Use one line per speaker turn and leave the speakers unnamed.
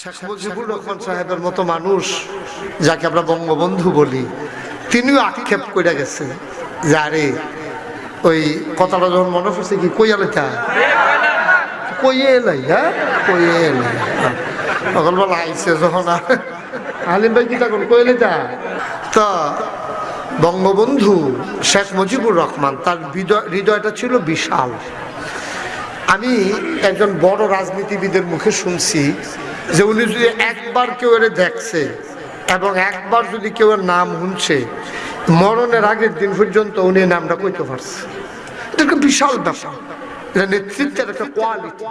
শেখ মুজিবুর রহমান সাহেবের মতো মানুষ, যাকে আমরা বঙ্গবন্ধু বলি, তিনিও আক্ষেপ করে গেছে যে, আরে, ওই কথাটা যখন মনে পড়ছে কি, কই আলোটা কইয়ে এলাই হ্যাঁ কইয়ে এলাই তখন বলা আইসে যখন আলিম ভাই কি তখন কইলে? যা তা বঙ্গবন্ধু শেখ মুজিবুর রহমান, তার হৃদয় হৃদয়টা ছিল বিশাল। আমি একজন বড় রাজনীতিবিদের মুখে শুনছি যে উনি যদি একবার কেউ এর দেখছে এবং একবার যদি কেউ নাম শুনছে, মরণের আগের দিন পর্যন্ত উনি নামটা কইতে পারছে। এটা একটা বিশাল ব্যাপার। এটা নেতৃত্বের একটা কোয়ালিটি